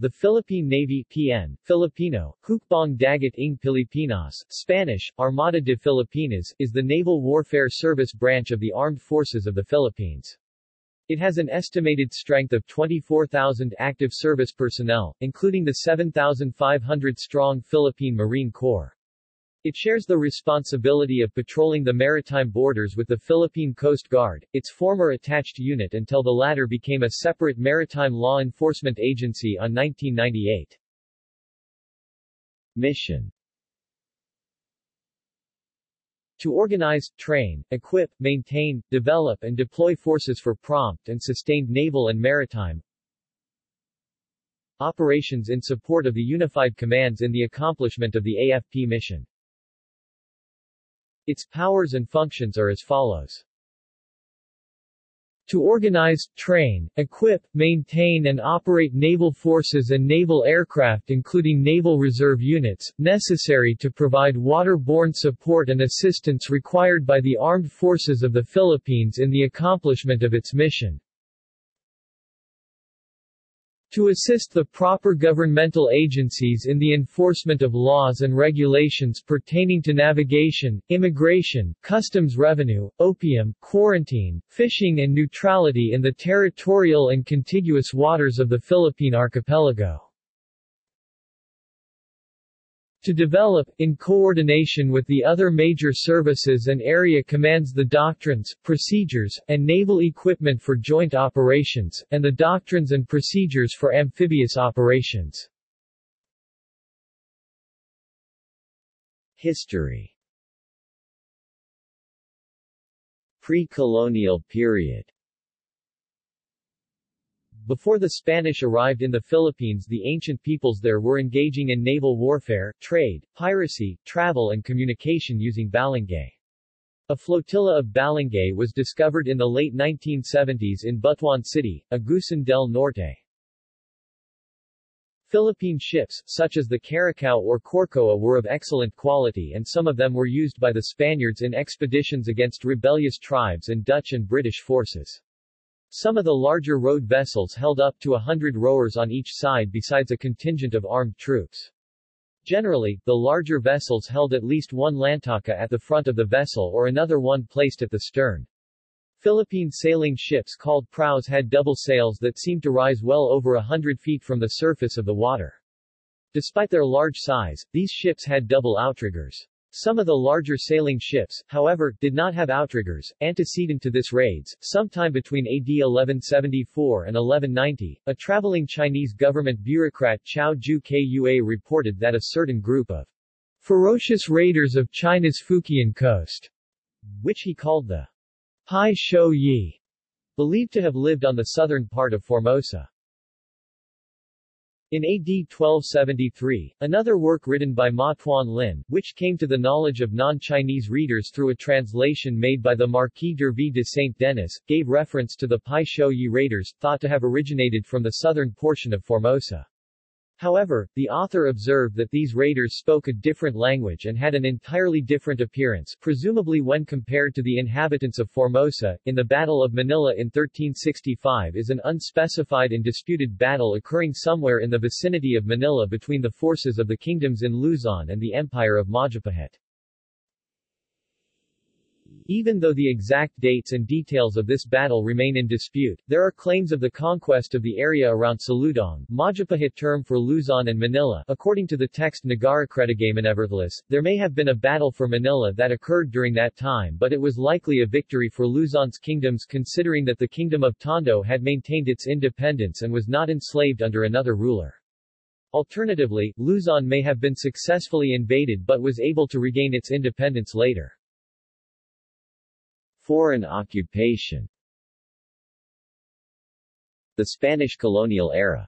The Philippine Navy PN, Filipino, Hukbong Dagat ng Pilipinas, Spanish, Armada de Filipinas, is the naval warfare service branch of the Armed Forces of the Philippines. It has an estimated strength of 24,000 active service personnel, including the 7,500-strong Philippine Marine Corps. It shares the responsibility of patrolling the maritime borders with the Philippine Coast Guard, its former attached unit until the latter became a separate maritime law enforcement agency on 1998. Mission to organize, train, equip, maintain, develop and deploy forces for prompt and sustained naval and maritime operations in support of the unified commands in the accomplishment of the AFP mission. Its powers and functions are as follows. To organize, train, equip, maintain and operate naval forces and naval aircraft including naval reserve units, necessary to provide waterborne support and assistance required by the armed forces of the Philippines in the accomplishment of its mission. To assist the proper governmental agencies in the enforcement of laws and regulations pertaining to navigation, immigration, customs revenue, opium, quarantine, fishing and neutrality in the territorial and contiguous waters of the Philippine archipelago to develop, in coordination with the other major services and area commands the doctrines, procedures, and naval equipment for joint operations, and the doctrines and procedures for amphibious operations. History Pre-colonial period before the Spanish arrived in the Philippines the ancient peoples there were engaging in naval warfare, trade, piracy, travel and communication using balangay. A flotilla of balangay was discovered in the late 1970s in Butuan City, Agusan del Norte. Philippine ships, such as the Caracao or Corcoa were of excellent quality and some of them were used by the Spaniards in expeditions against rebellious tribes and Dutch and British forces. Some of the larger rowed vessels held up to a hundred rowers on each side besides a contingent of armed troops. Generally, the larger vessels held at least one lantaka at the front of the vessel or another one placed at the stern. Philippine sailing ships called praus had double sails that seemed to rise well over a hundred feet from the surface of the water. Despite their large size, these ships had double outriggers. Some of the larger sailing ships, however, did not have outriggers. Antecedent to this raids, sometime between AD 1174 and 1190, a traveling Chinese government bureaucrat Chao Ju Kua reported that a certain group of ferocious raiders of China's Fujian coast, which he called the Pai Shou Yi, believed to have lived on the southern part of Formosa. In AD 1273, another work written by Ma Tuan Lin, which came to the knowledge of non-Chinese readers through a translation made by the Marquis d'Hervey de Saint-Denis, gave reference to the Pai Shou Yi raiders, thought to have originated from the southern portion of Formosa. However, the author observed that these raiders spoke a different language and had an entirely different appearance, presumably when compared to the inhabitants of Formosa. In the Battle of Manila in 1365 is an unspecified and disputed battle occurring somewhere in the vicinity of Manila between the forces of the kingdoms in Luzon and the Empire of Majapahit. Even though the exact dates and details of this battle remain in dispute, there are claims of the conquest of the area around Saludong, Majapahit term for Luzon and Manila. According to the text Nagarakretagay Nevertheless, there may have been a battle for Manila that occurred during that time but it was likely a victory for Luzon's kingdoms considering that the kingdom of Tondo had maintained its independence and was not enslaved under another ruler. Alternatively, Luzon may have been successfully invaded but was able to regain its independence later. Foreign occupation The Spanish colonial era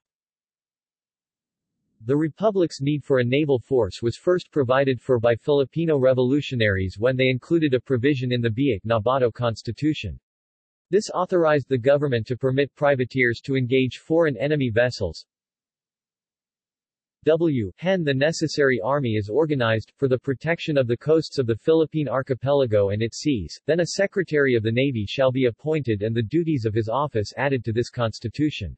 the Republic's need for a naval force was first provided for by Filipino revolutionaries when they included a provision in the Biak Nabato Constitution. This authorized the government to permit privateers to engage foreign enemy vessels, W. Hen the necessary army is organized, for the protection of the coasts of the Philippine archipelago and its seas, then a Secretary of the Navy shall be appointed and the duties of his office added to this constitution.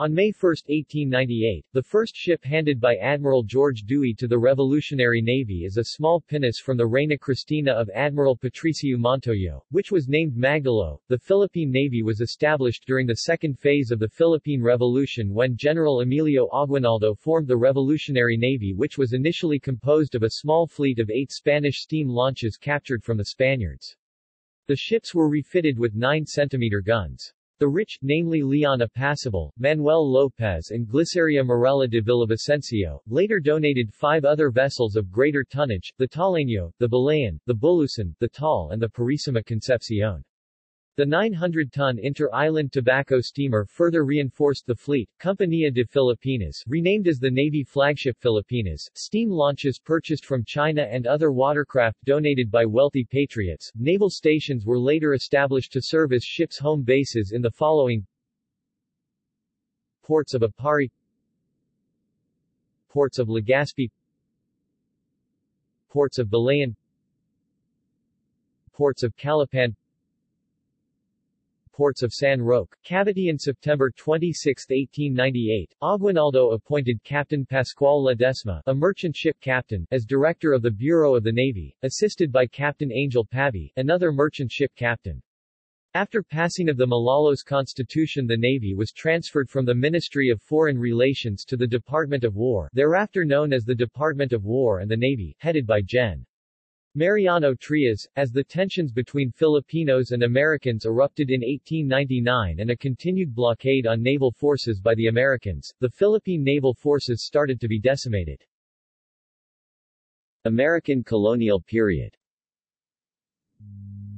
On May 1, 1898, the first ship handed by Admiral George Dewey to the Revolutionary Navy is a small pinnace from the Reina Cristina of Admiral Patricio Montojo, which was named Magdalo. The Philippine Navy was established during the second phase of the Philippine Revolution when General Emilio Aguinaldo formed the Revolutionary Navy which was initially composed of a small fleet of eight Spanish steam launches captured from the Spaniards. The ships were refitted with 9 centimeter guns. The rich, namely Leon Apacible, Manuel Lopez and Gliceria Marella de Villavicencio, later donated five other vessels of greater tonnage, the Taleño, the Balayan, the Bulusan, the Taal and the Purisima Concepcion. The 900-ton inter-island tobacco steamer further reinforced the fleet. Compañía de Filipinas, renamed as the Navy flagship Filipinas, steam launches purchased from China and other watercraft donated by wealthy patriots. Naval stations were later established to serve as ships' home bases in the following Ports of Aparri Ports of Legazpi Ports of Balayan Ports of Calapan ports of San Roque, Cavite in September 26, 1898, Aguinaldo appointed Captain Pascual Ledesma, a merchant ship captain, as director of the Bureau of the Navy, assisted by Captain Angel Pavi, another merchant ship captain. After passing of the Malolos Constitution the Navy was transferred from the Ministry of Foreign Relations to the Department of War thereafter known as the Department of War and the Navy, headed by Gen. Mariano Trias, as the tensions between Filipinos and Americans erupted in 1899 and a continued blockade on naval forces by the Americans, the Philippine naval forces started to be decimated. American colonial period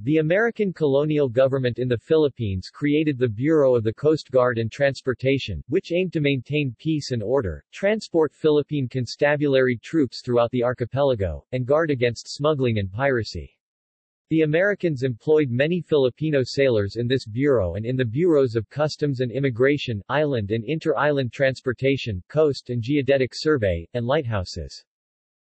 the American colonial government in the Philippines created the Bureau of the Coast Guard and Transportation, which aimed to maintain peace and order, transport Philippine constabulary troops throughout the archipelago, and guard against smuggling and piracy. The Americans employed many Filipino sailors in this bureau and in the bureaus of Customs and Immigration, Island and Inter-Island Transportation, Coast and Geodetic Survey, and lighthouses.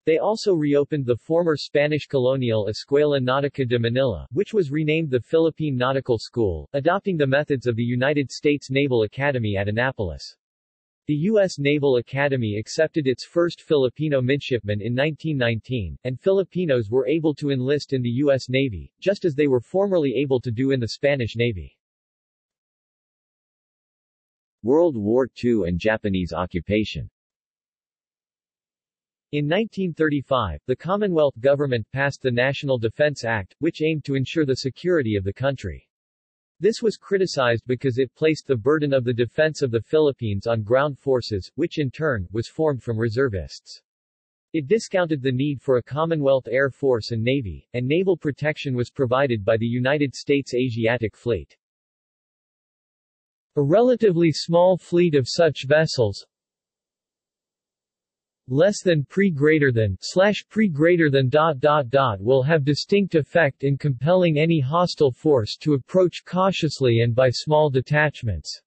They also reopened the former Spanish colonial Escuela Nautica de Manila, which was renamed the Philippine Nautical School, adopting the methods of the United States Naval Academy at Annapolis. The U.S. Naval Academy accepted its first Filipino midshipmen in 1919, and Filipinos were able to enlist in the U.S. Navy, just as they were formerly able to do in the Spanish Navy. World War II and Japanese occupation in 1935, the Commonwealth government passed the National Defense Act, which aimed to ensure the security of the country. This was criticized because it placed the burden of the defense of the Philippines on ground forces, which in turn, was formed from reservists. It discounted the need for a Commonwealth Air Force and Navy, and naval protection was provided by the United States Asiatic Fleet. A relatively small fleet of such vessels, less than pre greater than slash pre greater than dot dot dot will have distinct effect in compelling any hostile force to approach cautiously and by small detachments.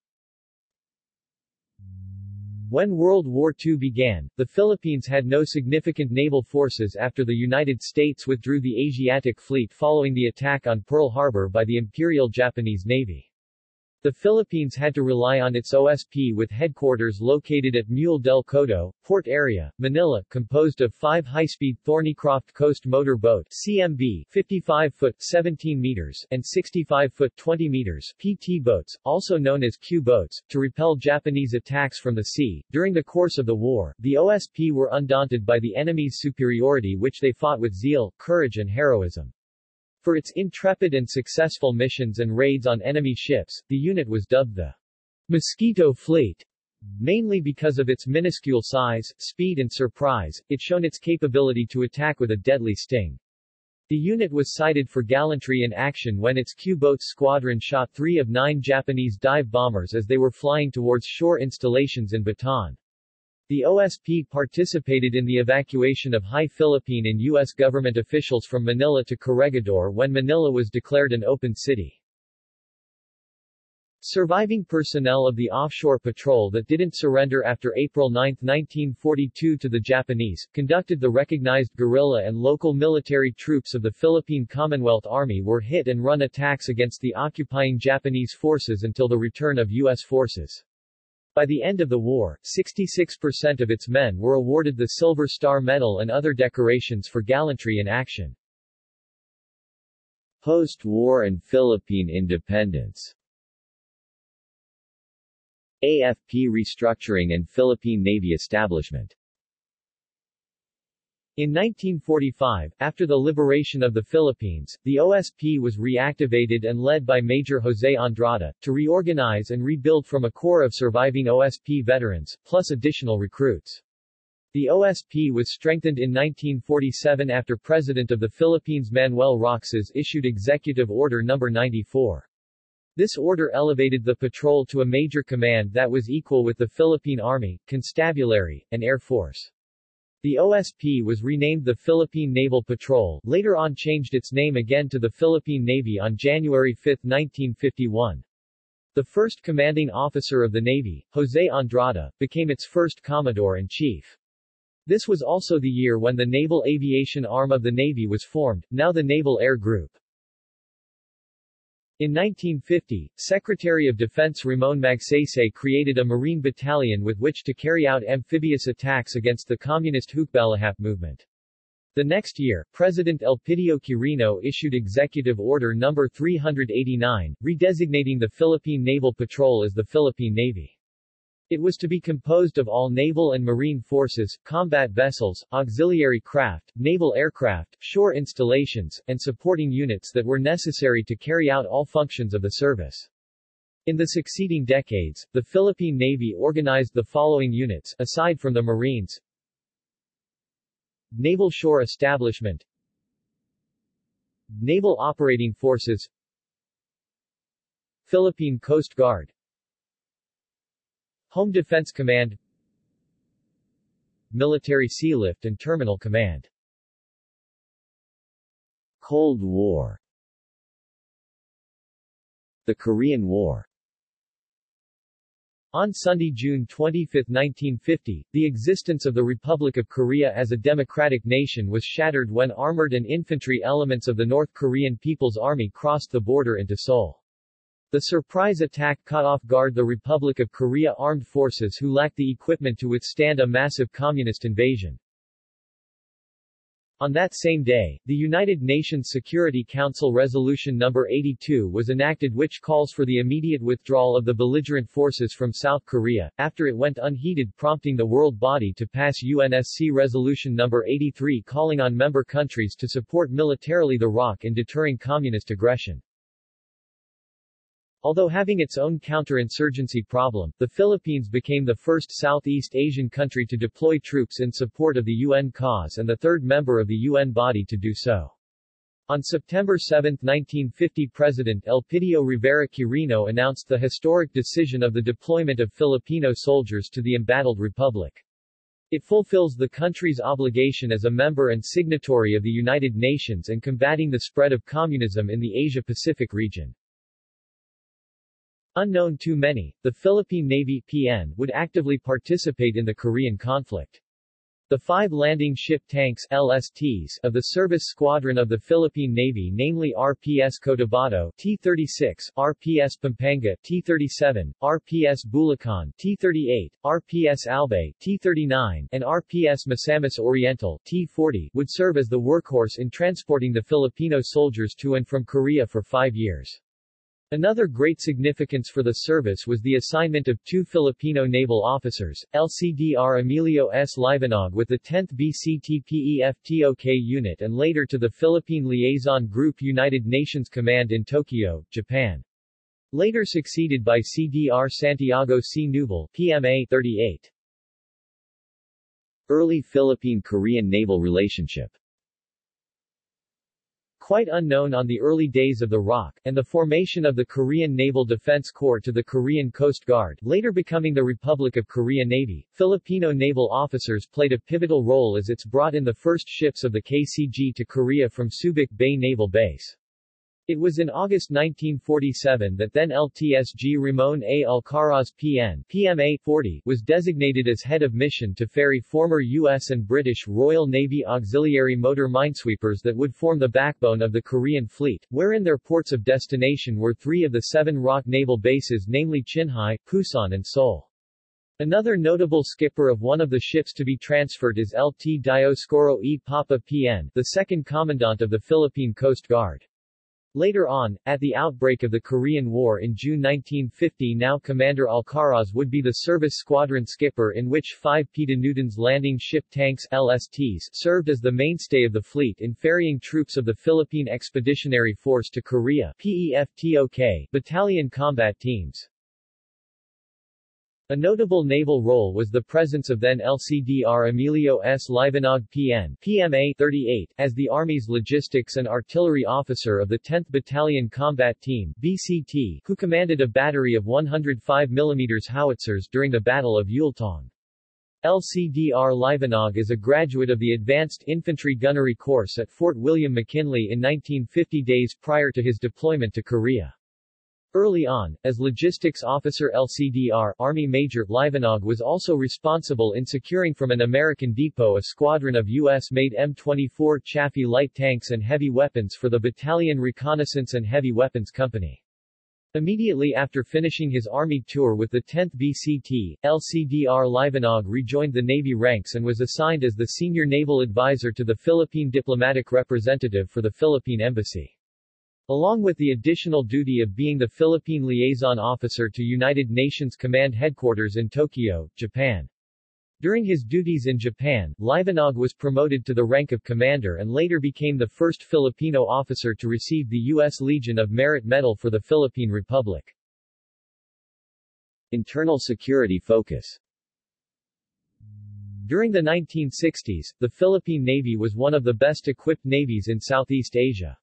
When World War II began, the Philippines had no significant naval forces after the United States withdrew the Asiatic Fleet following the attack on Pearl Harbor by the Imperial Japanese Navy. The Philippines had to rely on its OSP with headquarters located at Muelle del Codo, Port Area, Manila, composed of five high-speed Thornycroft Coast Motor Boat CMB 55-foot 17 meters and 65-foot 20 meters PT boats, also known as Q boats, to repel Japanese attacks from the sea. During the course of the war, the OSP were undaunted by the enemy's superiority which they fought with zeal, courage and heroism. For its intrepid and successful missions and raids on enemy ships, the unit was dubbed the Mosquito Fleet. Mainly because of its minuscule size, speed and surprise, it shown its capability to attack with a deadly sting. The unit was cited for gallantry in action when its Q-boat squadron shot three of nine Japanese dive bombers as they were flying towards shore installations in Bataan. The OSP participated in the evacuation of high Philippine and U.S. government officials from Manila to Corregidor when Manila was declared an open city. Surviving personnel of the offshore patrol that didn't surrender after April 9, 1942 to the Japanese, conducted the recognized guerrilla and local military troops of the Philippine Commonwealth Army were hit and run attacks against the occupying Japanese forces until the return of U.S. forces. By the end of the war, 66% of its men were awarded the Silver Star Medal and other decorations for gallantry in action. Post-war and Philippine independence AFP restructuring and Philippine Navy establishment in 1945, after the liberation of the Philippines, the OSP was reactivated and led by Major Jose Andrada, to reorganize and rebuild from a core of surviving OSP veterans, plus additional recruits. The OSP was strengthened in 1947 after President of the Philippines Manuel Roxas issued Executive Order No. 94. This order elevated the patrol to a major command that was equal with the Philippine Army, Constabulary, and Air Force. The OSP was renamed the Philippine Naval Patrol, later on changed its name again to the Philippine Navy on January 5, 1951. The first commanding officer of the Navy, Jose Andrada, became its first Commodore-in-Chief. This was also the year when the Naval Aviation Arm of the Navy was formed, now the Naval Air Group. In 1950, Secretary of Defense Ramon Magsaysay created a Marine battalion with which to carry out amphibious attacks against the communist Hukbalahap movement. The next year, President Elpidio Quirino issued Executive Order No. 389, redesignating the Philippine Naval Patrol as the Philippine Navy. It was to be composed of all naval and marine forces, combat vessels, auxiliary craft, naval aircraft, shore installations, and supporting units that were necessary to carry out all functions of the service. In the succeeding decades, the Philippine Navy organized the following units, aside from the Marines. Naval Shore Establishment. Naval Operating Forces. Philippine Coast Guard Home Defense Command Military Sealift and Terminal Command. Cold War. The Korean War. On Sunday, June 25, 1950, the existence of the Republic of Korea as a democratic nation was shattered when armored and infantry elements of the North Korean People's Army crossed the border into Seoul. The surprise attack caught off guard the Republic of Korea armed forces who lacked the equipment to withstand a massive communist invasion. On that same day, the United Nations Security Council Resolution No. 82 was enacted which calls for the immediate withdrawal of the belligerent forces from South Korea, after it went unheeded prompting the world body to pass UNSC Resolution No. 83 calling on member countries to support militarily the ROC in deterring communist aggression. Although having its own counterinsurgency problem, the Philippines became the first Southeast Asian country to deploy troops in support of the UN cause and the third member of the UN body to do so. On September 7, 1950 President Elpidio Rivera Quirino announced the historic decision of the deployment of Filipino soldiers to the embattled republic. It fulfills the country's obligation as a member and signatory of the United Nations and combating the spread of communism in the Asia-Pacific region. Unknown to many, the Philippine Navy PN would actively participate in the Korean conflict. The five landing ship tanks LSTs of the Service Squadron of the Philippine Navy namely RPS Cotabato T-36, RPS Pampanga T-37, RPS Bulacan T-38, RPS Albay T-39, and RPS Misamis Oriental T-40 would serve as the workhorse in transporting the Filipino soldiers to and from Korea for five years. Another great significance for the service was the assignment of two Filipino naval officers, LCDR Emilio S. Liwanag with the 10th BCTPEFTOK unit and later to the Philippine Liaison Group United Nations Command in Tokyo, Japan. Later succeeded by CDR Santiago C. Nuval PMA 38. Early Philippine-Korean naval relationship quite unknown on the early days of the ROC, and the formation of the Korean Naval Defense Corps to the Korean Coast Guard, later becoming the Republic of Korea Navy, Filipino naval officers played a pivotal role as it's brought in the first ships of the KCG to Korea from Subic Bay Naval Base. It was in August 1947 that then LTSG Ramon A. Alcaraz PN PMA 40 was designated as head of mission to ferry former U.S. and British Royal Navy auxiliary motor minesweepers that would form the backbone of the Korean fleet, wherein their ports of destination were three of the seven ROC naval bases namely Chinhae, Pusan and Seoul. Another notable skipper of one of the ships to be transferred is Lt. Dioscoro E. Papa PN, the second commandant of the Philippine Coast Guard. Later on, at the outbreak of the Korean War in June 1950 now Commander Alcaraz would be the service squadron skipper in which five PETA Newton's landing ship tanks LSTs served as the mainstay of the fleet in ferrying troops of the Philippine Expeditionary Force to Korea PEFTOK battalion combat teams. A notable naval role was the presence of then LCDR Emilio S. Liwanag PN PMA 38 as the Army's logistics and artillery officer of the 10th Battalion Combat Team BCT, who commanded a battery of 105 mm howitzers during the Battle of Yultong. LCDR Liwanag is a graduate of the Advanced Infantry Gunnery Course at Fort William McKinley in 1950 days prior to his deployment to Korea. Early on, as logistics officer LCDR, Army Major Liwanag was also responsible in securing from an American depot a squadron of U.S.-made M24 Chaffee light tanks and heavy weapons for the Battalion Reconnaissance and Heavy Weapons Company. Immediately after finishing his Army tour with the 10th BCT, LCDR Liwanag rejoined the Navy ranks and was assigned as the senior naval advisor to the Philippine diplomatic representative for the Philippine Embassy. Along with the additional duty of being the Philippine liaison officer to United Nations Command Headquarters in Tokyo, Japan. During his duties in Japan, Liwanag was promoted to the rank of commander and later became the first Filipino officer to receive the U.S. Legion of Merit Medal for the Philippine Republic. Internal security focus During the 1960s, the Philippine Navy was one of the best equipped navies in Southeast Asia.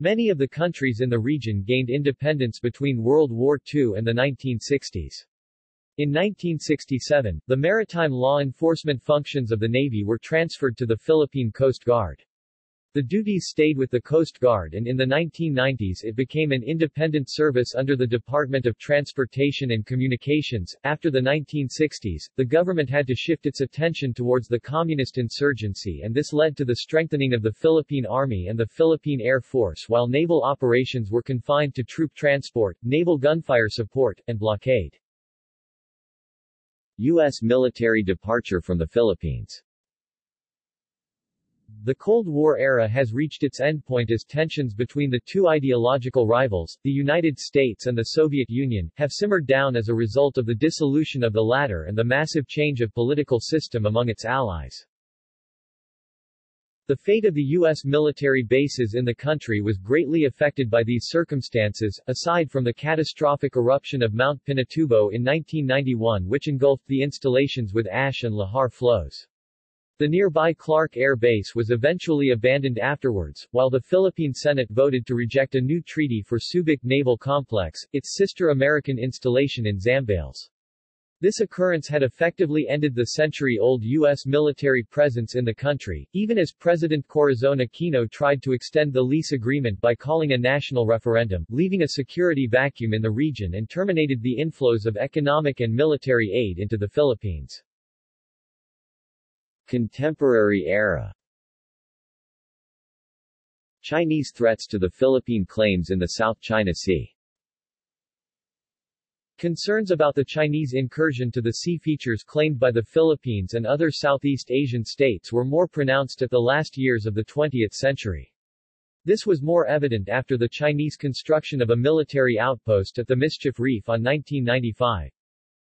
Many of the countries in the region gained independence between World War II and the 1960s. In 1967, the maritime law enforcement functions of the Navy were transferred to the Philippine Coast Guard. The duties stayed with the Coast Guard and in the 1990s it became an independent service under the Department of Transportation and Communications. After the 1960s, the government had to shift its attention towards the communist insurgency and this led to the strengthening of the Philippine Army and the Philippine Air Force while naval operations were confined to troop transport, naval gunfire support, and blockade. U.S. military departure from the Philippines the Cold War era has reached its endpoint as tensions between the two ideological rivals, the United States and the Soviet Union, have simmered down as a result of the dissolution of the latter and the massive change of political system among its allies. The fate of the U.S. military bases in the country was greatly affected by these circumstances, aside from the catastrophic eruption of Mount Pinatubo in 1991 which engulfed the installations with ash and lahar flows. The nearby Clark Air Base was eventually abandoned afterwards, while the Philippine Senate voted to reject a new treaty for Subic Naval Complex, its sister American installation in Zambales. This occurrence had effectively ended the century-old U.S. military presence in the country, even as President Corazon Aquino tried to extend the lease agreement by calling a national referendum, leaving a security vacuum in the region and terminated the inflows of economic and military aid into the Philippines. Contemporary era Chinese threats to the Philippine claims in the South China Sea Concerns about the Chinese incursion to the sea features claimed by the Philippines and other Southeast Asian states were more pronounced at the last years of the 20th century. This was more evident after the Chinese construction of a military outpost at the Mischief Reef on 1995.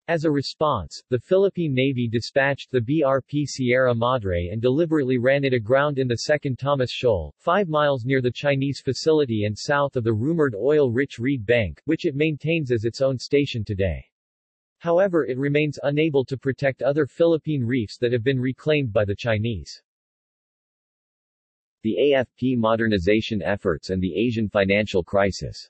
As a response, the Philippine Navy dispatched the BRP Sierra Madre and deliberately ran it aground in the Second Thomas Shoal, five miles near the Chinese facility and south of the rumored oil-rich Reed Bank, which it maintains as its own station today. However it remains unable to protect other Philippine reefs that have been reclaimed by the Chinese. The AFP modernization efforts and the Asian financial crisis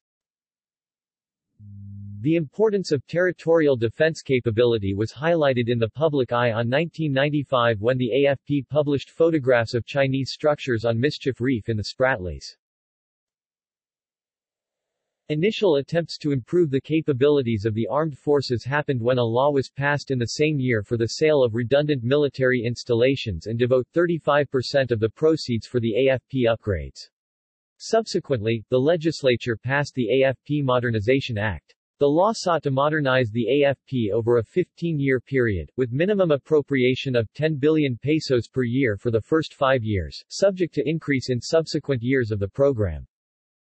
the importance of territorial defense capability was highlighted in the public eye on 1995 when the AFP published photographs of Chinese structures on Mischief Reef in the Spratlys. Initial attempts to improve the capabilities of the armed forces happened when a law was passed in the same year for the sale of redundant military installations and devote 35% of the proceeds for the AFP upgrades. Subsequently, the legislature passed the AFP Modernization Act. The law sought to modernize the AFP over a 15-year period, with minimum appropriation of 10 billion pesos per year for the first five years, subject to increase in subsequent years of the program.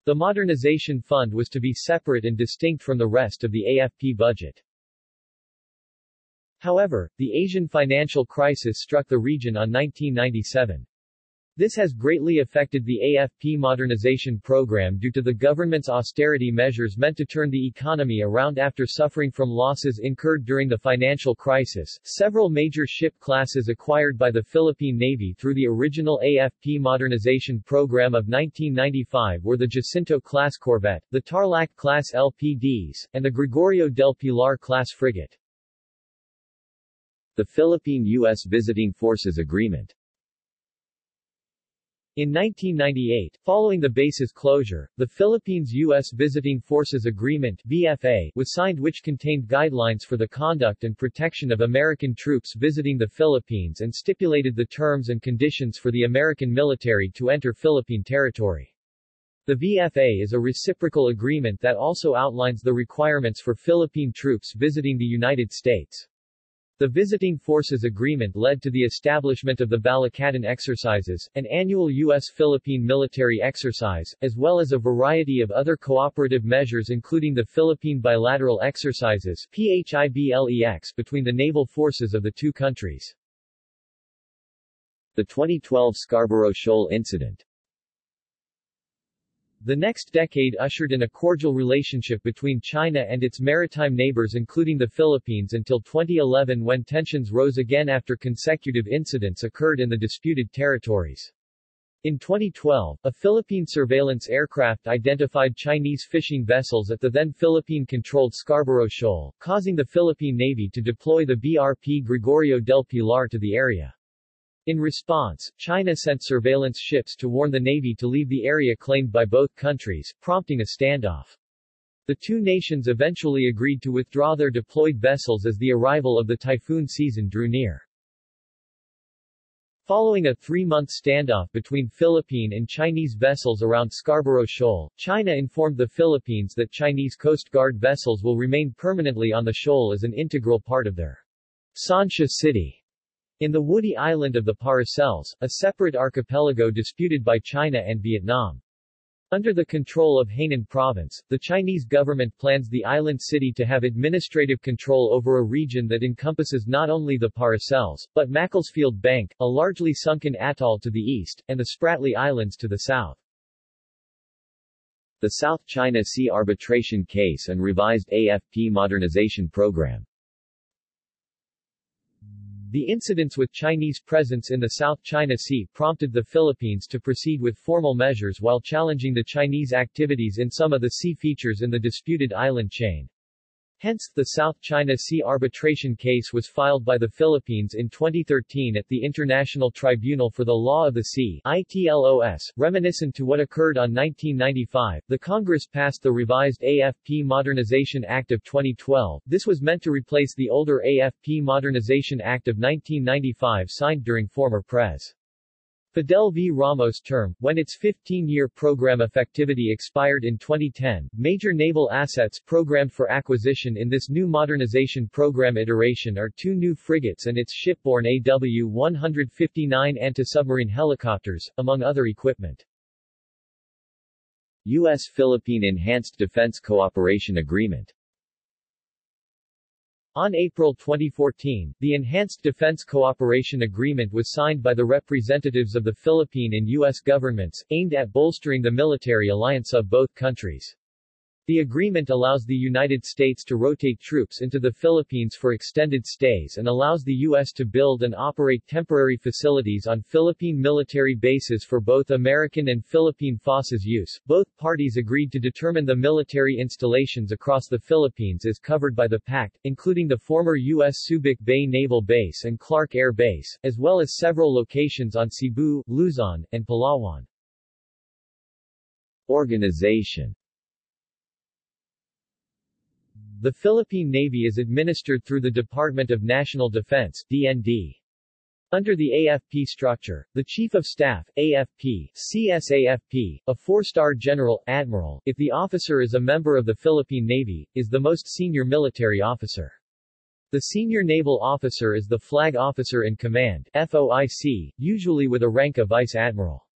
The Modernization Fund was to be separate and distinct from the rest of the AFP budget. However, the Asian financial crisis struck the region on 1997. This has greatly affected the AFP modernization program due to the government's austerity measures meant to turn the economy around after suffering from losses incurred during the financial crisis. Several major ship classes acquired by the Philippine Navy through the original AFP modernization program of 1995 were the Jacinto-class corvette, the Tarlac-class LPDs, and the Gregorio del Pilar-class frigate. The Philippine-U.S. Visiting Forces Agreement in 1998, following the base's closure, the Philippines-U.S. Visiting Forces Agreement VFA was signed which contained guidelines for the conduct and protection of American troops visiting the Philippines and stipulated the terms and conditions for the American military to enter Philippine territory. The VFA is a reciprocal agreement that also outlines the requirements for Philippine troops visiting the United States. The Visiting Forces Agreement led to the establishment of the Balikatan Exercises, an annual U.S.-Philippine military exercise, as well as a variety of other cooperative measures including the Philippine Bilateral Exercises PHIBLEX between the naval forces of the two countries. The 2012 Scarborough Shoal Incident the next decade ushered in a cordial relationship between China and its maritime neighbors including the Philippines until 2011 when tensions rose again after consecutive incidents occurred in the disputed territories. In 2012, a Philippine surveillance aircraft identified Chinese fishing vessels at the then Philippine-controlled Scarborough Shoal, causing the Philippine Navy to deploy the BRP Gregorio del Pilar to the area. In response, China sent surveillance ships to warn the Navy to leave the area claimed by both countries, prompting a standoff. The two nations eventually agreed to withdraw their deployed vessels as the arrival of the typhoon season drew near. Following a three-month standoff between Philippine and Chinese vessels around Scarborough Shoal, China informed the Philippines that Chinese Coast Guard vessels will remain permanently on the shoal as an integral part of their Sansha City in the woody island of the Paracels, a separate archipelago disputed by China and Vietnam. Under the control of Hainan Province, the Chinese government plans the island city to have administrative control over a region that encompasses not only the Paracels, but Macclesfield Bank, a largely sunken atoll to the east, and the Spratly Islands to the south. The South China Sea Arbitration Case and Revised AFP Modernization Program the incidents with Chinese presence in the South China Sea prompted the Philippines to proceed with formal measures while challenging the Chinese activities in some of the sea features in the disputed island chain. Hence, the South China Sea arbitration case was filed by the Philippines in 2013 at the International Tribunal for the Law of the Sea ITLOS, reminiscent to what occurred on 1995. The Congress passed the revised AFP Modernization Act of 2012. This was meant to replace the older AFP Modernization Act of 1995 signed during former Pres. Fidel V. Ramos' term, when its 15-year program effectivity expired in 2010, major naval assets programmed for acquisition in this new modernization program iteration are two new frigates and its shipborne AW-159 anti-submarine helicopters, among other equipment. U.S.-Philippine Enhanced Defense Cooperation Agreement on April 2014, the Enhanced Defense Cooperation Agreement was signed by the representatives of the Philippine and U.S. governments, aimed at bolstering the military alliance of both countries. The agreement allows the United States to rotate troops into the Philippines for extended stays and allows the U.S. to build and operate temporary facilities on Philippine military bases for both American and Philippine forces use. Both parties agreed to determine the military installations across the Philippines as covered by the pact, including the former U.S. Subic Bay Naval Base and Clark Air Base, as well as several locations on Cebu, Luzon, and Palawan. Organization the Philippine Navy is administered through the Department of National Defense DND. Under the AFP structure, the Chief of Staff, AFP, CSAFP, a four-star general, admiral, if the officer is a member of the Philippine Navy, is the most senior military officer. The senior naval officer is the flag officer in command, FOIC, usually with a rank of vice admiral.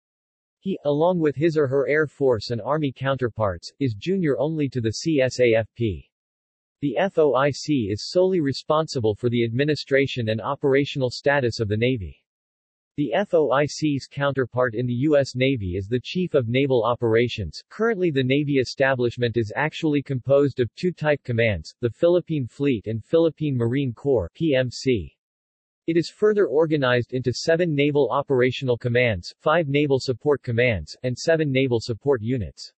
He, along with his or her Air Force and Army counterparts, is junior only to the CSAFP. The FOIC is solely responsible for the administration and operational status of the Navy. The FOIC's counterpart in the U.S. Navy is the Chief of Naval Operations. Currently the Navy establishment is actually composed of two type commands, the Philippine Fleet and Philippine Marine Corps PMC. It is further organized into seven Naval Operational Commands, five Naval Support Commands, and seven Naval Support Units.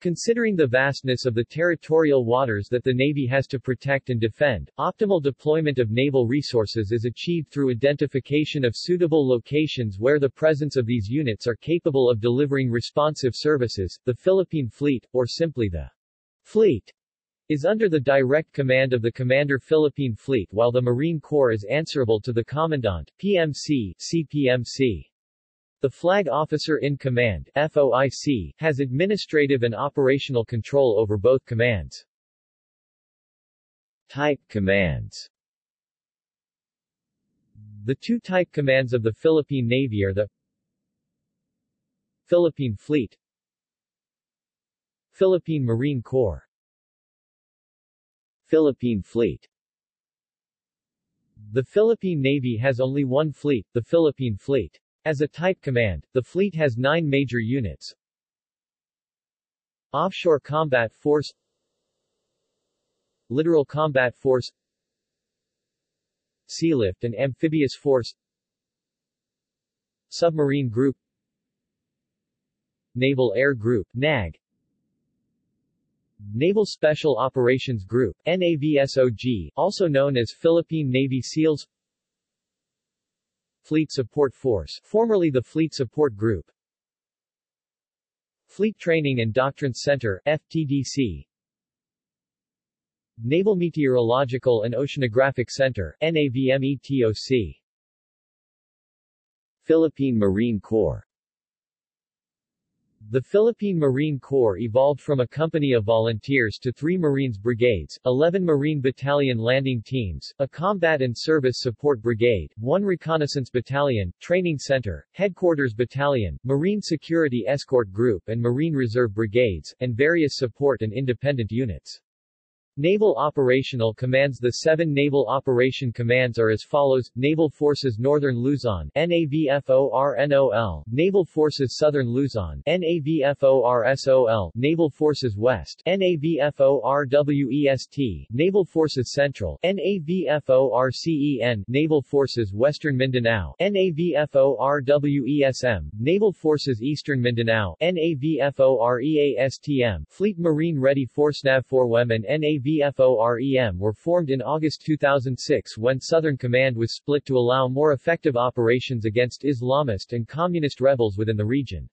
Considering the vastness of the territorial waters that the Navy has to protect and defend, optimal deployment of naval resources is achieved through identification of suitable locations where the presence of these units are capable of delivering responsive services. The Philippine Fleet, or simply the Fleet, is under the direct command of the Commander Philippine Fleet while the Marine Corps is answerable to the Commandant, PMC, CPMC. The Flag Officer in Command FOIC, has administrative and operational control over both commands. Type Commands The two type commands of the Philippine Navy are the Philippine Fleet Philippine Marine Corps Philippine Fleet The Philippine Navy has only one fleet, the Philippine Fleet. As a type command, the fleet has nine major units. Offshore Combat Force Littoral Combat Force Sealift and Amphibious Force Submarine Group Naval Air Group NAG Naval Special Operations Group NAVSOG, also known as Philippine Navy SEALs Fleet Support Force, formerly the Fleet Support Group. Fleet Training and Doctrine Center, FTDC. Naval Meteorological and Oceanographic Center, NAVMETOC. Philippine Marine Corps the Philippine Marine Corps evolved from a company of volunteers to three Marines brigades, 11 Marine Battalion landing teams, a combat and service support brigade, one reconnaissance battalion, training center, headquarters battalion, Marine security escort group and Marine Reserve brigades, and various support and independent units. Naval Operational Commands The seven Naval Operation Commands are as follows, Naval Forces Northern Luzon NAVFORNOL, Naval Forces Southern Luzon NAVFORSOL, Naval Forces West NAVFORWEST, Naval Forces Central NAVFORCEN, Naval Forces Western Mindanao NAVFORWESM, Naval Forces Eastern Mindanao NAVFOREASTM, Fleet Marine Ready Force NAVFORWEM and NAV VFOREM were formed in August 2006 when Southern Command was split to allow more effective operations against Islamist and communist rebels within the region.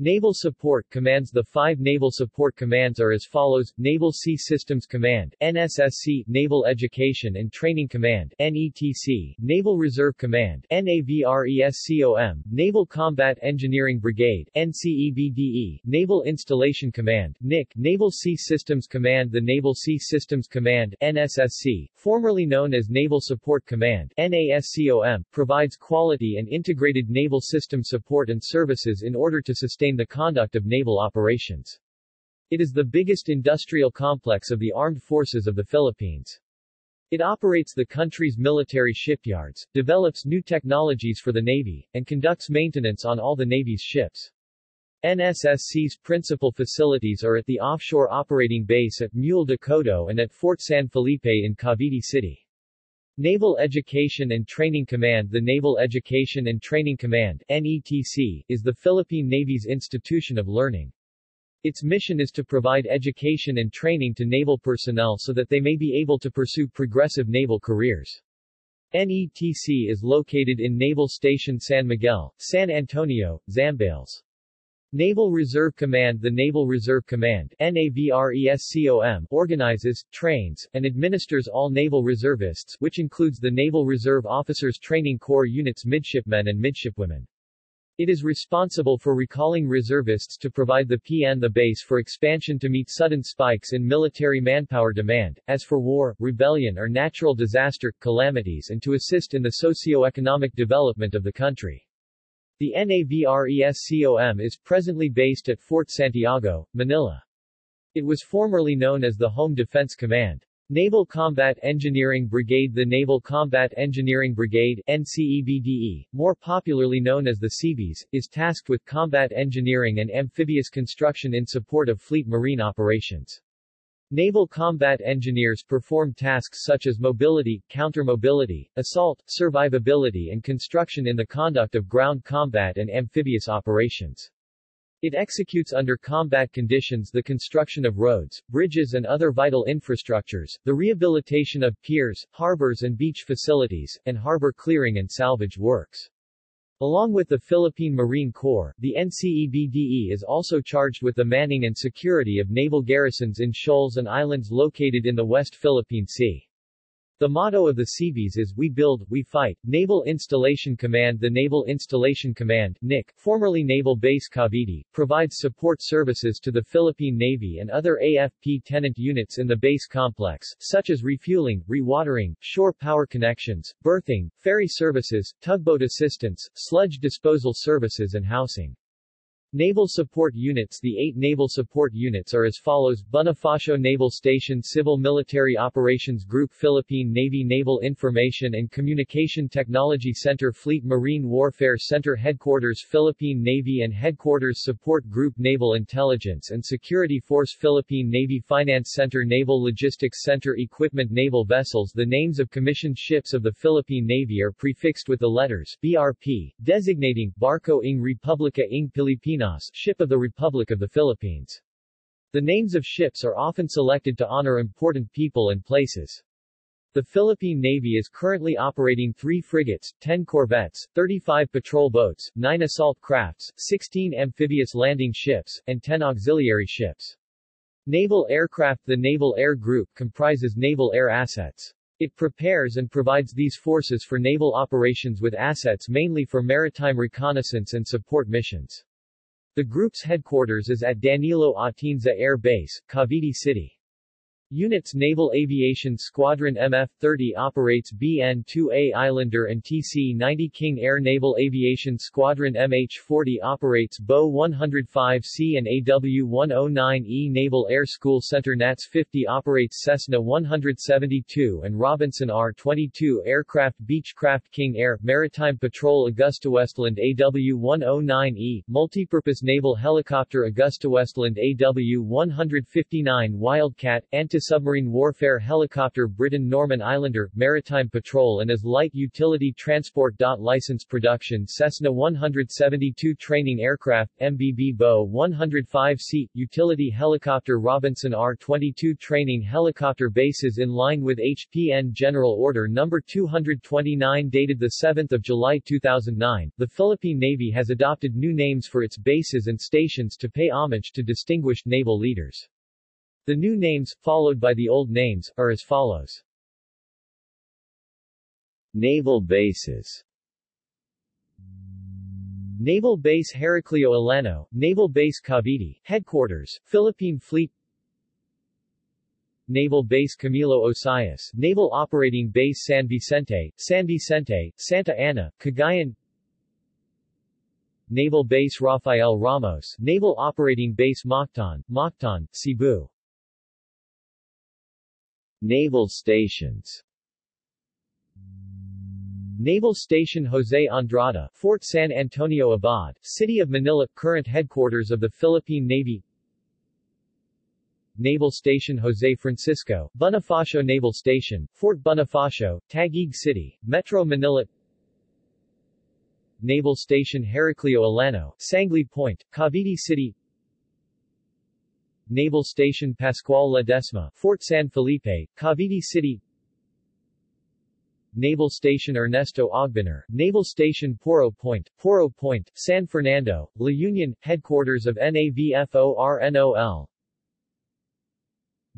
Naval Support Commands The five Naval Support Commands are as follows, Naval Sea Systems Command, NSSC, Naval Education and Training Command, NETC, Naval Reserve Command, NAVRESCOM, Naval Combat Engineering Brigade, NCEBDE, Naval Installation Command, NIC, Naval Sea Systems Command The Naval Sea Systems Command, NSSC, formerly known as Naval Support Command, NASCOM, provides quality and integrated naval system support and services in order to sustain the conduct of naval operations. It is the biggest industrial complex of the armed forces of the Philippines. It operates the country's military shipyards, develops new technologies for the Navy, and conducts maintenance on all the Navy's ships. NSSC's principal facilities are at the offshore operating base at Muelle de Codo and at Fort San Felipe in Cavite City. Naval Education and Training Command The Naval Education and Training Command NETC, is the Philippine Navy's institution of learning. Its mission is to provide education and training to naval personnel so that they may be able to pursue progressive naval careers. NETC is located in Naval Station San Miguel, San Antonio, Zambales. Naval Reserve Command The Naval Reserve Command NAVRESCOM organizes, trains, and administers all naval reservists which includes the Naval Reserve Officers Training Corps units midshipmen and midshipwomen. It is responsible for recalling reservists to provide the PN the base for expansion to meet sudden spikes in military manpower demand, as for war, rebellion or natural disaster, calamities and to assist in the socio-economic development of the country. The NAVRESCOM is presently based at Fort Santiago, Manila. It was formerly known as the Home Defense Command. Naval Combat Engineering Brigade The Naval Combat Engineering Brigade NCEBDE, more popularly known as the Seabees, is tasked with combat engineering and amphibious construction in support of fleet marine operations. Naval combat engineers perform tasks such as mobility, counter-mobility, assault, survivability and construction in the conduct of ground combat and amphibious operations. It executes under combat conditions the construction of roads, bridges and other vital infrastructures, the rehabilitation of piers, harbors and beach facilities, and harbor clearing and salvage works. Along with the Philippine Marine Corps, the NCEBDE is also charged with the manning and security of naval garrisons in shoals and islands located in the West Philippine Sea. The motto of the Seabees is We Build, We Fight. Naval Installation Command The Naval Installation Command NIC, formerly Naval Base Cavite, provides support services to the Philippine Navy and other AFP tenant units in the base complex, such as refueling, rewatering, shore power connections, berthing, ferry services, tugboat assistance, sludge disposal services and housing. Naval Support Units The eight Naval Support Units are as follows. Bonifacio Naval Station Civil Military Operations Group Philippine Navy Naval Information and Communication Technology Center Fleet Marine Warfare Center Headquarters Philippine Navy and Headquarters Support Group Naval Intelligence and Security Force Philippine Navy Finance Center Naval Logistics Center Equipment Naval Vessels The names of commissioned ships of the Philippine Navy are prefixed with the letters BRP, designating Barco ng Republica ng Pilipinas Pilipinas, ship of the Republic of the Philippines. The names of ships are often selected to honor important people and places. The Philippine Navy is currently operating three frigates, 10 corvettes, 35 patrol boats, 9 assault crafts, 16 amphibious landing ships, and 10 auxiliary ships. Naval Aircraft The Naval Air Group comprises naval air assets. It prepares and provides these forces for naval operations with assets mainly for maritime reconnaissance and support missions. The group's headquarters is at Danilo Atienza Air Base, Cavite City. Units Naval Aviation Squadron MF-30 operates BN-2A Islander and TC-90 King Air Naval Aviation Squadron MH-40 operates Bo 105C and AW-109E Naval Air School Center NATS-50 operates Cessna 172 and Robinson R-22 Aircraft Beechcraft King Air Maritime Patrol AgustaWestland AW-109E Multipurpose Naval Helicopter AgustaWestland AW-159 Wildcat Anti anti-submarine warfare helicopter Britten-Norman Islander, Maritime Patrol and as light utility transport. License production Cessna 172 training aircraft, MBB Bo 105 seat utility helicopter Robinson R-22 training helicopter bases in line with HPN General Order No. 229 dated 7 July 2009. The Philippine Navy has adopted new names for its bases and stations to pay homage to distinguished naval leaders. The new names, followed by the old names, are as follows. Naval bases. Naval Base Heraclio Alano, Naval Base Cavite, Headquarters, Philippine Fleet. Naval Base Camilo Osias, Naval Operating Base San Vicente, San Vicente, Santa Ana, Cagayan. Naval Base Rafael Ramos, Naval Operating Base Mactan, Mactan, Cebu Naval stations. Naval Station Jose Andrada, Fort San Antonio Abad, City of Manila, current headquarters of the Philippine Navy. Naval Station Jose Francisco, Bonifacio Naval Station, Fort Bonifacio, Taguig City, Metro Manila. Naval Station Heraclio Alano, Sangley Point, Cavite City Naval Station Pascual Ledesma, Fort San Felipe, Cavite City. Naval Station Ernesto Ogbinar, Naval Station Poro Point, Poro Point, San Fernando, La Union, headquarters of NAVFORNOL,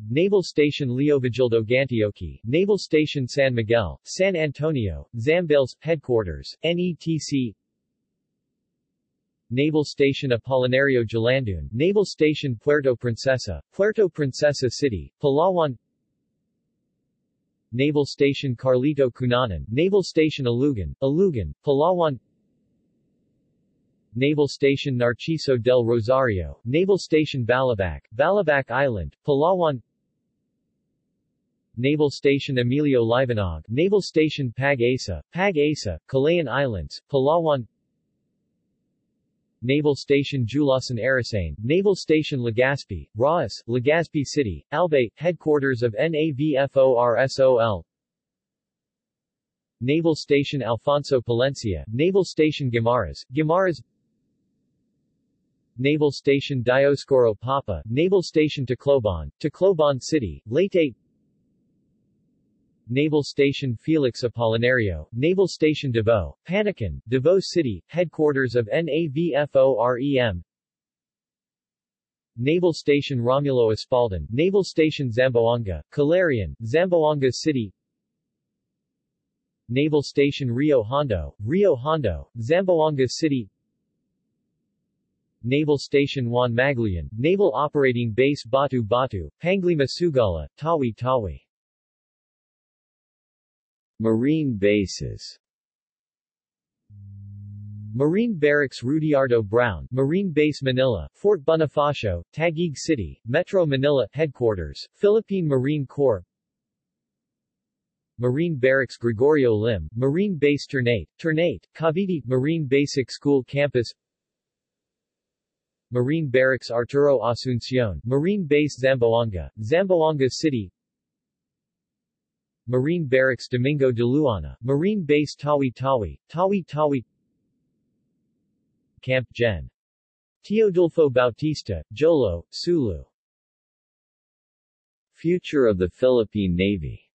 Naval Station Leovigildo Gantioqui, Naval Station San Miguel, San Antonio, Zambales, Headquarters, NETC Naval Station Apolinario Jalandoon, Naval Station Puerto Princesa, Puerto Princesa City, Palawan. Naval Station Carlito Cunanan, Naval Station Alugan, Alugan, Palawan. Naval Station Narciso del Rosario, Naval Station Balabac, Balabac Island, Palawan. Naval Station Emilio Liwanag, Naval Station Pag Asa, Pag Asa, Kalayaan Islands, Palawan Naval Station Julasan Arasane, Naval Station Legazpi, Raas, Legazpi City, Albay, headquarters of NAVFORSOL Naval Station Alfonso Palencia, Naval Station Guimaras, Guimaras. Naval Station Dioscoro Papa, Naval Station Tacloban, Tacloban City, Leyte Naval Station Felix Apolinario, Naval Station Davao, Panacan, Davao City, headquarters of NAVFOREM Naval Station Romulo Espaldon, Naval Station Zamboanga, Calarian, Zamboanga City. Naval Station Rio Hondo, Rio Hondo, Zamboanga City. Naval Station Juan Magluyan, Naval Operating Base Batu Batu, Panglima Sugala, Tawi Tawi Marine bases. Marine Barracks Rudiardo Brown, Marine Base Manila, Fort Bonifacio, Taguig City, Metro Manila, Headquarters, Philippine Marine Corps. Marine Barracks Gregorio Lim, Marine Base Ternate, Ternate, Cavite, Marine Basic School Campus. Marine Barracks Arturo Asuncion, Marine Base Zamboanga, Zamboanga City Marine Barracks Domingo de Luana, Marine Base Tawi Tawi, Tawi Tawi. Camp Gen. Teodulfo Bautista, Jolo, Sulu. Future of the Philippine Navy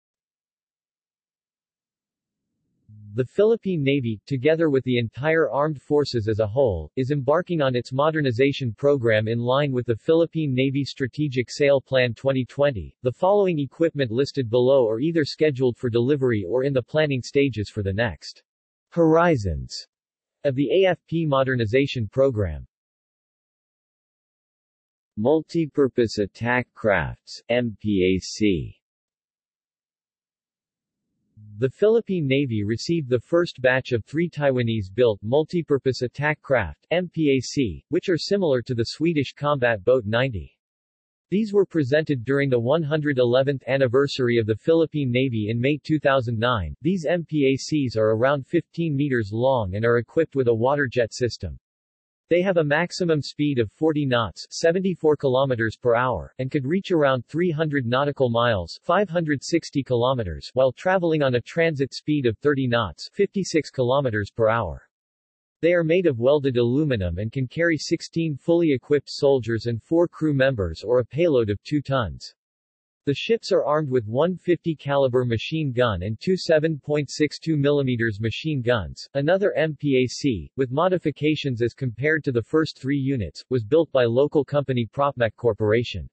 The Philippine Navy, together with the entire armed forces as a whole, is embarking on its modernization program in line with the Philippine Navy Strategic Sail Plan 2020. The following equipment listed below are either scheduled for delivery or in the planning stages for the next horizons of the AFP modernization program. Multipurpose Attack Crafts MPAC the Philippine Navy received the first batch of three Taiwanese-built multipurpose attack craft MPAC, which are similar to the Swedish combat boat 90. These were presented during the 111th anniversary of the Philippine Navy in May 2009. These MPACs are around 15 meters long and are equipped with a waterjet system. They have a maximum speed of 40 knots 74 kilometers per hour, and could reach around 300 nautical miles 560 kilometers while traveling on a transit speed of 30 knots 56 kilometers per hour. They are made of welded aluminum and can carry 16 fully equipped soldiers and 4 crew members or a payload of 2 tons. The ships are armed with one 50 caliber machine gun and two 7.62 mm machine guns. Another MPAC, with modifications as compared to the first three units, was built by local company Propmec Corporation.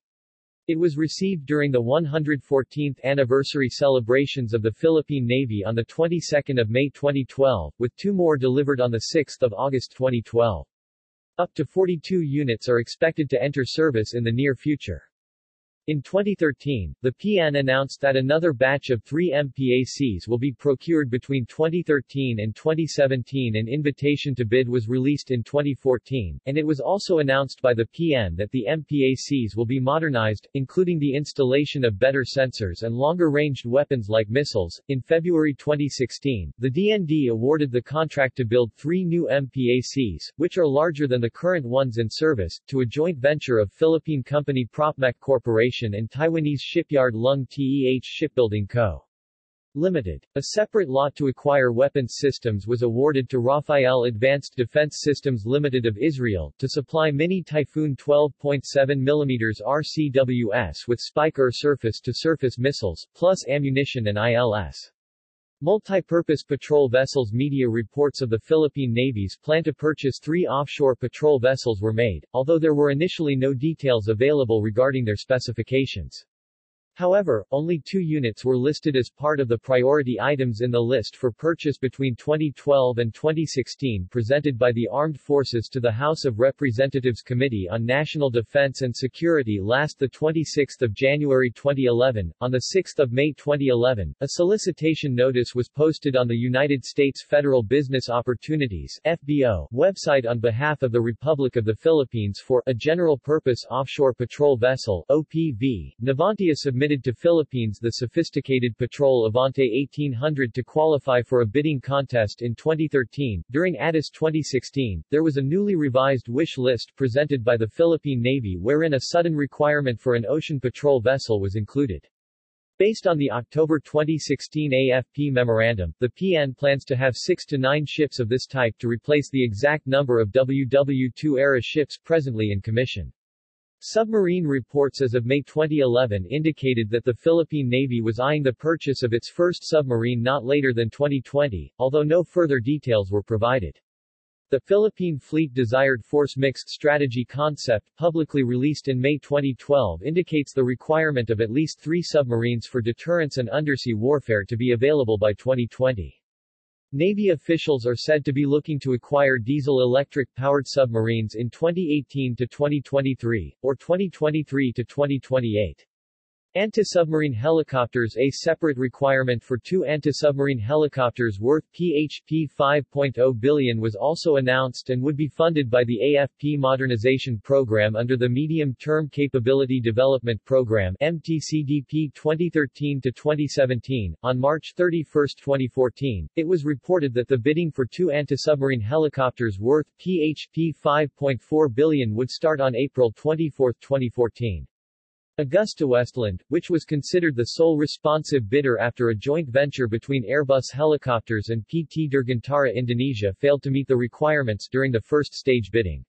It was received during the 114th anniversary celebrations of the Philippine Navy on the 22nd of May 2012, with two more delivered on the 6th of August 2012. Up to 42 units are expected to enter service in the near future. In 2013, the PN announced that another batch of three MPACs will be procured between 2013 and 2017 An invitation to bid was released in 2014, and it was also announced by the PN that the MPACs will be modernized, including the installation of better sensors and longer-ranged weapons like missiles. In February 2016, the DND awarded the contract to build three new MPACs, which are larger than the current ones in service, to a joint venture of Philippine company Propmec Corporation and Taiwanese shipyard Lung Teh Shipbuilding Co. Limited. A separate lot to acquire weapons systems was awarded to Rafael Advanced Defense Systems Limited of Israel, to supply mini Typhoon 12.7 mm RCWS with Spike-Er surface-to-surface missiles, plus ammunition and ILS. Multipurpose patrol vessels Media reports of the Philippine Navy's plan to purchase three offshore patrol vessels were made, although there were initially no details available regarding their specifications. However, only two units were listed as part of the priority items in the list for purchase between 2012 and 2016 presented by the Armed Forces to the House of Representatives Committee on National Defense and Security last 26 January 2011. On 6 May 2011, a solicitation notice was posted on the United States Federal Business Opportunities FBO website on behalf of the Republic of the Philippines for a general-purpose offshore patrol vessel OPV. Navantia submitted to Philippines the sophisticated patrol Avante 1800 to qualify for a bidding contest in 2013. During ADIS 2016, there was a newly revised wish list presented by the Philippine Navy wherein a sudden requirement for an ocean patrol vessel was included. Based on the October 2016 AFP memorandum, the PN plans to have six to nine ships of this type to replace the exact number of WW2-era ships presently in commission. Submarine reports as of May 2011 indicated that the Philippine Navy was eyeing the purchase of its first submarine not later than 2020, although no further details were provided. The Philippine Fleet Desired Force Mixed Strategy concept, publicly released in May 2012 indicates the requirement of at least three submarines for deterrence and undersea warfare to be available by 2020. Navy officials are said to be looking to acquire diesel-electric powered submarines in 2018 to 2023, or 2023 to 2028. Anti-submarine helicopters A separate requirement for two anti-submarine helicopters worth PHP 5.0 billion was also announced and would be funded by the AFP Modernization Program under the Medium-Term Capability Development Program MTCDP 2013-2017. On March 31, 2014, it was reported that the bidding for two anti-submarine helicopters worth PHP 5.4 billion would start on April 24, 2014. AgustaWestland, which was considered the sole responsive bidder after a joint venture between Airbus Helicopters and PT Dirgantara Indonesia failed to meet the requirements during the first stage bidding.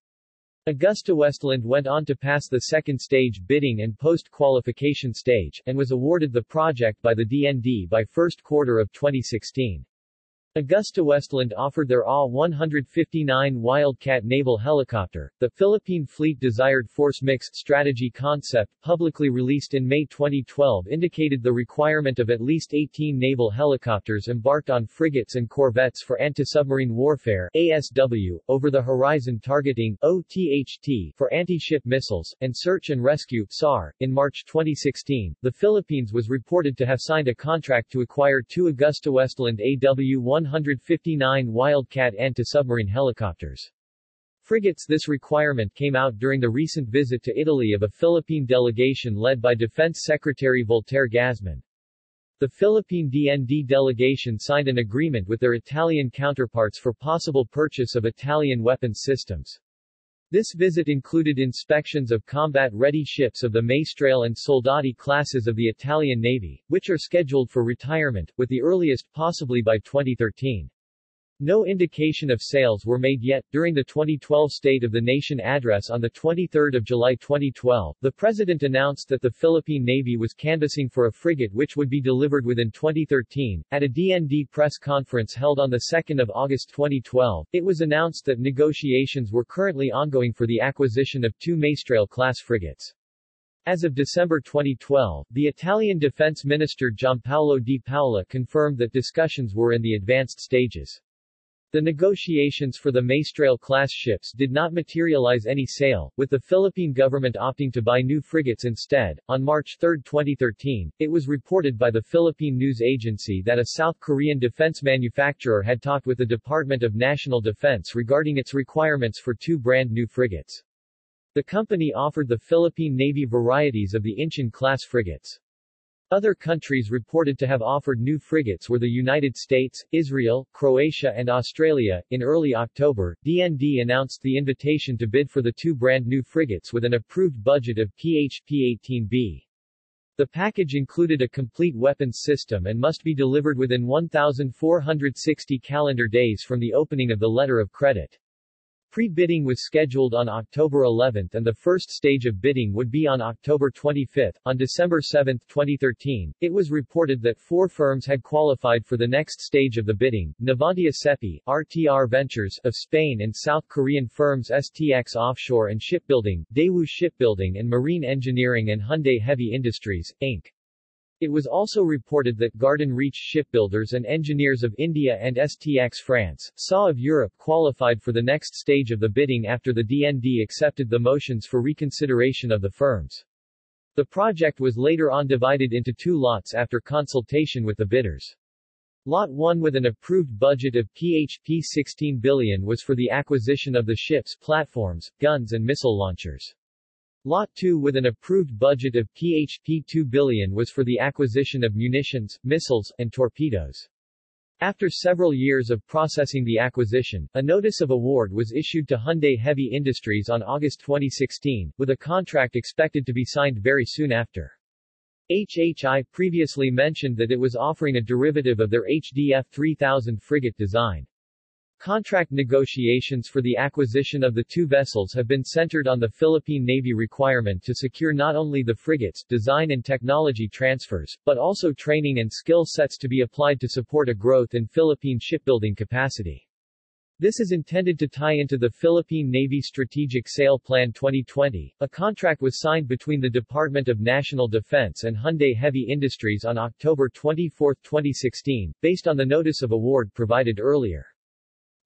AgustaWestland went on to pass the second stage bidding and post-qualification stage, and was awarded the project by the DND by first quarter of 2016. AgustaWestland offered their AW-159 Wildcat naval helicopter. The Philippine Fleet Desired Force Mixed Strategy concept, publicly released in May 2012 indicated the requirement of at least 18 naval helicopters embarked on frigates and corvettes for anti-submarine warfare ASW, over-the-horizon targeting OTHT for anti-ship missiles, and search and rescue SAR. In March 2016, the Philippines was reported to have signed a contract to acquire two AgustaWestland AW-1 159 Wildcat anti-submarine helicopters. Frigates This requirement came out during the recent visit to Italy of a Philippine delegation led by Defense Secretary Voltaire Gazmin. The Philippine DND delegation signed an agreement with their Italian counterparts for possible purchase of Italian weapons systems. This visit included inspections of combat-ready ships of the Maestrale and Soldati classes of the Italian Navy, which are scheduled for retirement, with the earliest possibly by 2013. No indication of sales were made yet. During the 2012 State of the Nation address on 23 July 2012, the President announced that the Philippine Navy was canvassing for a frigate which would be delivered within 2013. At a DND press conference held on 2 August 2012, it was announced that negotiations were currently ongoing for the acquisition of two Maestrale-class frigates. As of December 2012, the Italian Defense Minister Giampaolo Di Paola confirmed that discussions were in the advanced stages. The negotiations for the Maestrale-class ships did not materialize any sale, with the Philippine government opting to buy new frigates instead. On March 3, 2013, it was reported by the Philippine News Agency that a South Korean defense manufacturer had talked with the Department of National Defense regarding its requirements for two brand new frigates. The company offered the Philippine Navy varieties of the Incheon-class frigates. Other countries reported to have offered new frigates were the United States, Israel, Croatia and Australia. In early October, DND announced the invitation to bid for the two brand new frigates with an approved budget of PHP-18B. The package included a complete weapons system and must be delivered within 1,460 calendar days from the opening of the letter of credit. Pre-bidding was scheduled on October 11 and the first stage of bidding would be on October 25. On December 7, 2013, it was reported that four firms had qualified for the next stage of the bidding, Navantia Sepi, RTR Ventures of Spain and South Korean firms STX Offshore and Shipbuilding, Daewoo Shipbuilding and Marine Engineering and Hyundai Heavy Industries, Inc. It was also reported that Garden Reach Shipbuilders and Engineers of India and STX France, SAW of Europe qualified for the next stage of the bidding after the DND accepted the motions for reconsideration of the firms. The project was later on divided into two lots after consultation with the bidders. Lot 1 with an approved budget of PHP 16 billion was for the acquisition of the ships, platforms, guns and missile launchers. Lot 2 with an approved budget of PHP 2 billion was for the acquisition of munitions, missiles, and torpedoes. After several years of processing the acquisition, a notice of award was issued to Hyundai Heavy Industries on August 2016, with a contract expected to be signed very soon after. HHI previously mentioned that it was offering a derivative of their HDF 3000 frigate design. Contract negotiations for the acquisition of the two vessels have been centered on the Philippine Navy requirement to secure not only the frigates, design and technology transfers, but also training and skill sets to be applied to support a growth in Philippine shipbuilding capacity. This is intended to tie into the Philippine Navy Strategic Sail Plan 2020. A contract was signed between the Department of National Defense and Hyundai Heavy Industries on October 24, 2016, based on the notice of award provided earlier.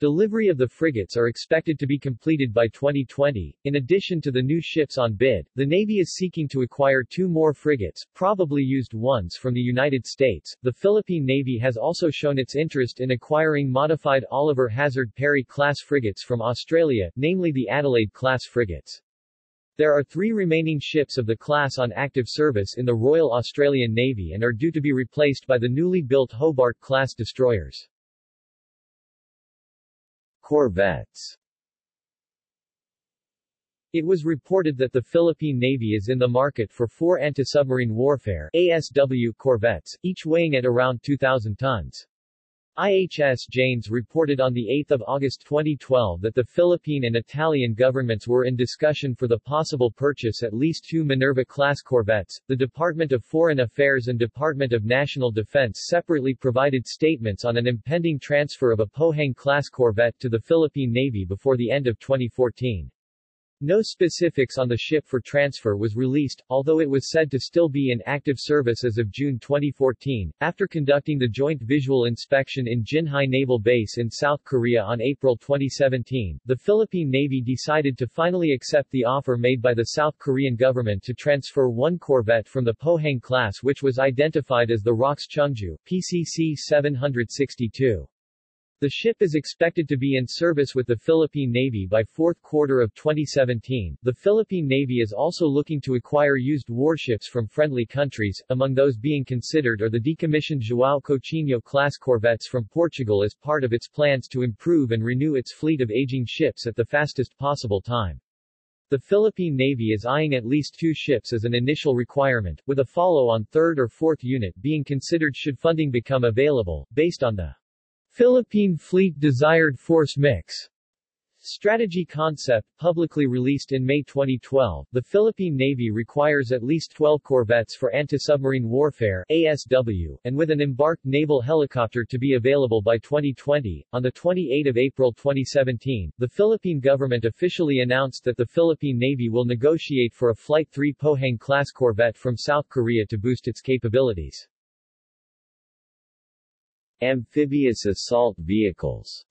Delivery of the frigates are expected to be completed by 2020. In addition to the new ships on bid, the Navy is seeking to acquire two more frigates, probably used ones from the United States. The Philippine Navy has also shown its interest in acquiring modified Oliver Hazard Perry class frigates from Australia, namely the Adelaide class frigates. There are three remaining ships of the class on active service in the Royal Australian Navy and are due to be replaced by the newly built Hobart class destroyers. Corvettes It was reported that the Philippine Navy is in the market for four anti-submarine warfare ASW corvettes, each weighing at around 2,000 tons. IHS Janes reported on 8 August 2012 that the Philippine and Italian governments were in discussion for the possible purchase at least two Minerva-class corvettes. The Department of Foreign Affairs and Department of National Defense separately provided statements on an impending transfer of a Pohang-class corvette to the Philippine Navy before the end of 2014. No specifics on the ship for transfer was released, although it was said to still be in active service as of June 2014. After conducting the joint visual inspection in Jinhae Naval Base in South Korea on April 2017, the Philippine Navy decided to finally accept the offer made by the South Korean government to transfer one corvette from the Pohang class which was identified as the ROKS Chungju, PCC 762. The ship is expected to be in service with the Philippine Navy by fourth quarter of 2017. The Philippine Navy is also looking to acquire used warships from friendly countries, among those being considered are the decommissioned João Coutinho class corvettes from Portugal as part of its plans to improve and renew its fleet of aging ships at the fastest possible time. The Philippine Navy is eyeing at least two ships as an initial requirement, with a follow-on third or fourth unit being considered should funding become available, based on the Philippine Fleet Desired Force Mix Strategy concept, publicly released in May 2012, the Philippine Navy requires at least 12 corvettes for anti-submarine warfare ASW, and with an embarked naval helicopter to be available by 2020. On the 28 April 2017, the Philippine government officially announced that the Philippine Navy will negotiate for a Flight 3 Pohang-class corvette from South Korea to boost its capabilities. Amphibious assault vehicles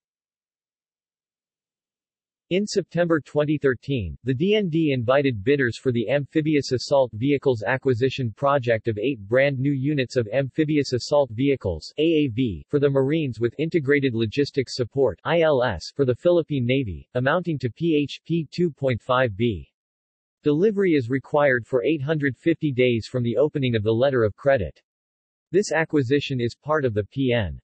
in September 2013, the DND invited bidders for the Amphibious Assault Vehicles Acquisition Project of eight brand new units of Amphibious Assault Vehicles AAV, for the Marines with Integrated Logistics Support ILS, for the Philippine Navy, amounting to PHP 2.5B. Delivery is required for 850 days from the opening of the letter of credit. This acquisition is part of the PN.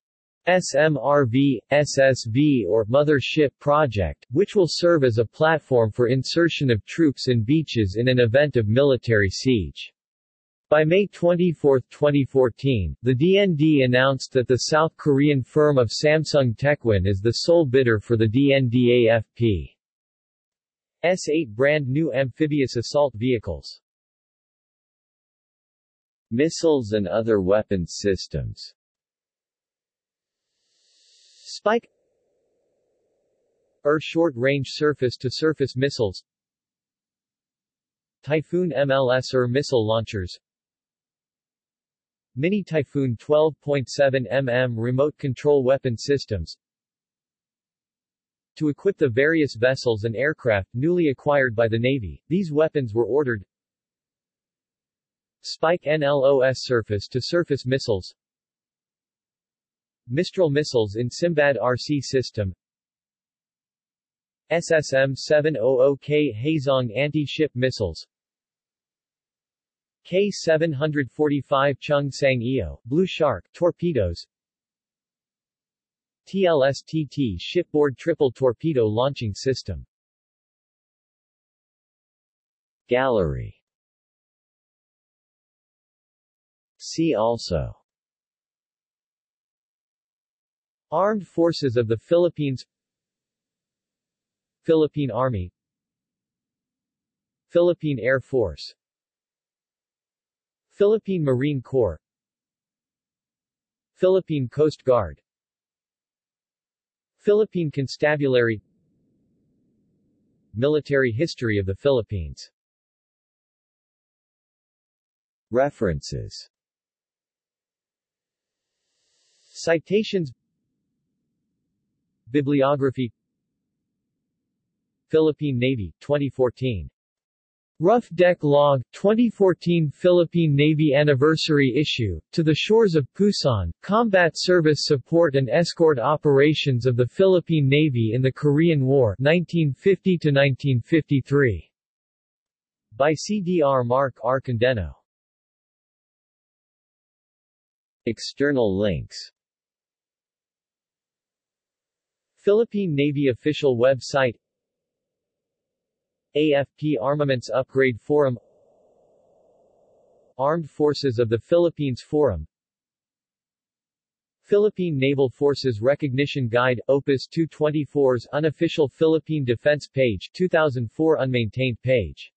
SMRV, SSV or Mother Ship project, which will serve as a platform for insertion of troops and beaches in an event of military siege. By May 24, 2014, the DND announced that the South Korean firm of Samsung Techwin is the sole bidder for the DND AFP. S-8 brand new amphibious assault vehicles. Missiles and other weapons systems. Spike. ER short-range surface-to-surface missiles. Typhoon MLS or missile launchers. Mini Typhoon 12.7 mm remote control weapon systems. To equip the various vessels and aircraft newly acquired by the Navy, these weapons were ordered Spike NLOS surface-to-surface missiles Mistral missiles in Simbad RC system SSM-700K Haezong anti-ship missiles K-745 Chung Sang Eo, Blue Shark, torpedoes TLSTT shipboard triple torpedo launching system. Gallery See also. Armed Forces of the Philippines. Philippine Army. Philippine Air Force. Philippine Marine Corps. Philippine Coast Guard. Philippine Constabulary. Military history of the Philippines. References Citations Bibliography Philippine Navy, 2014. Rough Deck Log, 2014 Philippine Navy Anniversary Issue, To the Shores of Pusan, Combat Service Support and Escort Operations of the Philippine Navy in the Korean War 1950-1953. By CDR Mark R. Condeno. External links Philippine Navy official website AFP Armaments Upgrade Forum Armed Forces of the Philippines Forum Philippine Naval Forces Recognition Guide, Opus 224's unofficial Philippine Defense page 2004 unmaintained page